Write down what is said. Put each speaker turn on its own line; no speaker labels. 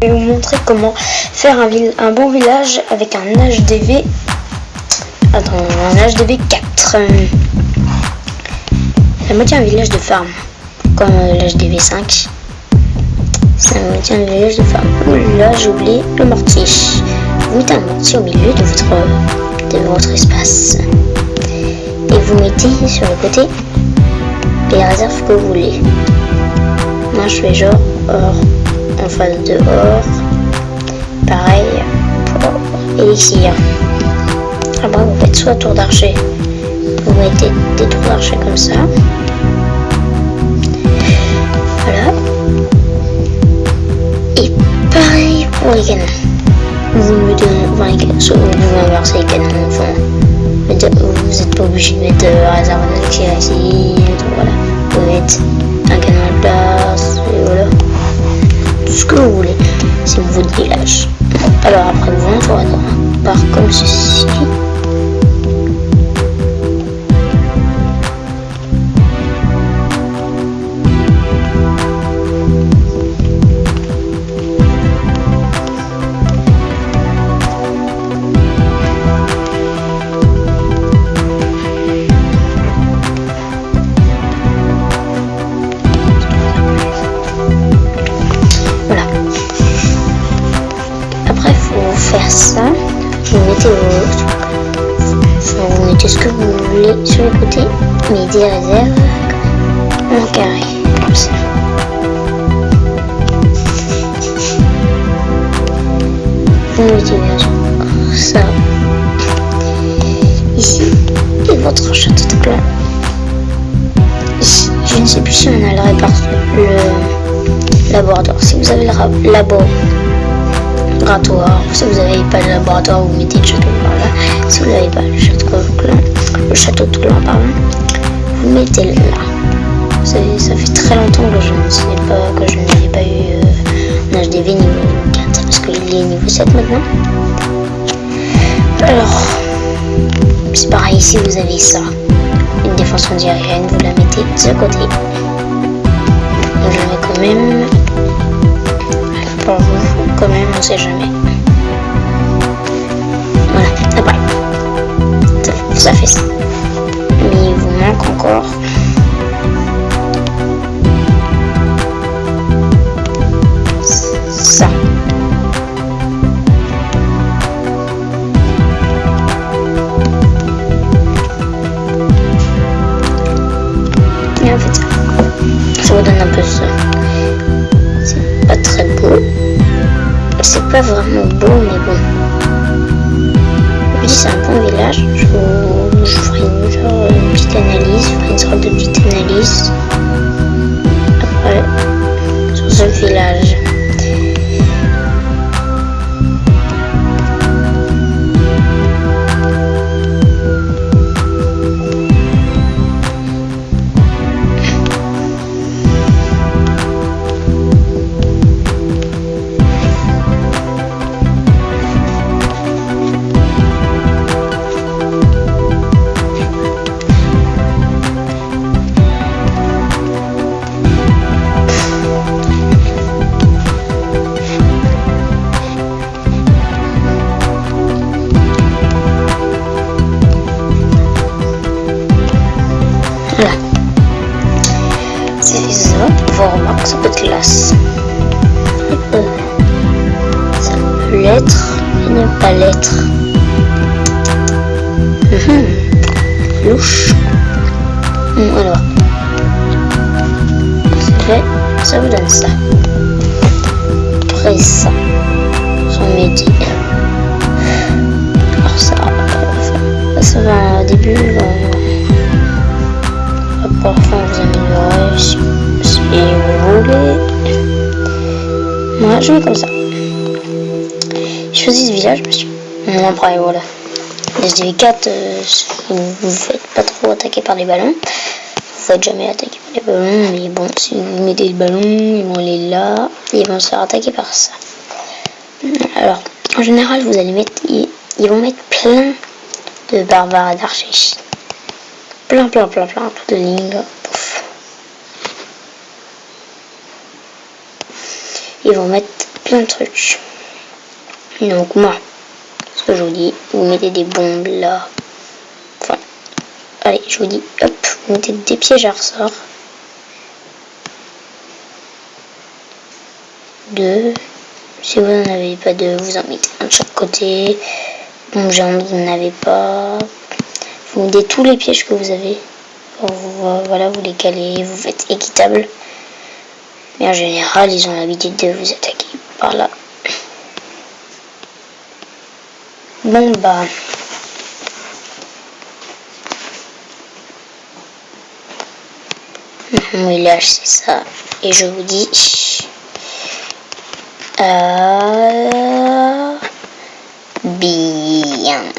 Je vais vous montrer comment faire un, bon village avec un HDV. Attends, un HDV 4. La moitié un village de farm, comme l'HDV 5. C'est un moitié un village de farm. Là, j'ai oublié le mortier. Vous mettez un mortier au milieu de votre, de votre espace. Et vous mettez sur le côté les réserves que vous voulez. Moi, je fais genre or en face de or. Pareil pour élixir. Après, vous faites soit tour d'archer. Vous mettez des tours d'archer comme ça. Voilà. Et pareil pour les canons. Vous mettez enfin, les canons, soit vous pouvez inverser les canons. Enfin, vous n'êtes pas obligé de mettre euh, réserve d'élixir ici. Par comme ceci. Sur les côtés, mais des réserves en carré, comme ça. Mettez bien ça ici et votre château de clan. Ici, je ne sais plus si on a le répartir le laboratoire. Si vous avez le labo laboratoire. Si vous n'avez pas le laboratoire, vous mettez le château de clan là. Si vous n'avez pas le château de clan, le château de clan, pardon, vous mettez là. Ça, ça fait très longtemps que je ne pas, que je n'avais pas eu euh, un HDV niveau 4 parce qu'il est niveau 7 maintenant. Alors, c'est pareil ici, vous avez ça. Une défense anti-aérienne, vous la mettez de côté. Je vais quand même quand même, on sait jamais. Voilà, c'est pareil. Ça, fait ça. Mais il vous manque encore ça. Et en fait, ça vous donne un peu ça. C'est pas très beau pas vraiment beau, mais bon. Oui, c'est un bon village. Je, je ferai une petite analyse, je ferai une sorte de petite analyse. Après, sur ce village. Ça peut être classe. Ça peut l'être et ne pas l'être. Mmh. Louche. Mmh, alors. Ça vous donne ça. Après ça, son métier. Alors ça, ça va au début, Moi, je mets comme ça. Je choisis ce village, monsieur. Bon, après, voilà. Les SDV4, euh, vous vous faites pas trop attaquer par les ballons. Vous faites jamais attaquer par les ballons, mais bon, si vous mettez les ballons, ils vont aller là, ils vont se faire attaquer par ça. Alors, en général, vous allez mettre, ils, vont mettre plein de barbares d'archers. Plein, plein, plein, plein, de lignes. Ils vont mettre plein de trucs. Donc moi, ce que je vous dis, vous mettez des bombes là. Enfin, allez, je vous dis, hop, vous mettez des pièges à ressort. Deux. Si vous n'en avez pas deux, vous en mettez un de chaque côté. Bon, géante, vous n'en pas. Vous mettez tous les pièges que vous avez. Voilà, vous les calez, vous faites équitable. Mais en général, ils ont l'habitude de vous attaquer par là. Bon bah... Oui, là, c'est ça. Et je vous dis... Euh...